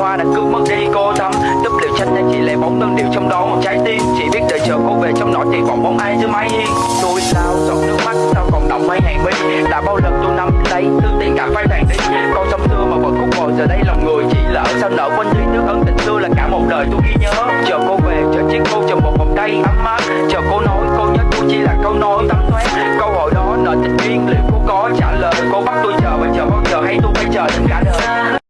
hoa đã cứ mất đi cô tâm. Túp liều tranh đang chỉ là bóng đơn điệu trong đó một trái tim. Chỉ biết đợi chờ cô về trong nỗi thì vọng bóng ai dưới mái tôi sao giọt nước mắt, sao còn đọng mấy hàng mi? Đã bao lần tôi nắm lấy thứ tiền cả phai tàn đi. Câu sông xưa mà vẫn khúc bồi, giờ đây lòng người chỉ lỡ sao nở quên đi nước ân tình xưa là cả một đời tôi ghi nhớ. Chờ cô về, chờ chiếc cô, chờ một vòng tay ấm áp. Chờ cô nói, cô nhớ tôi chỉ là câu nói tấm thoáng. Câu hỏi đó nợ tình duyên liệu cô có trả lời?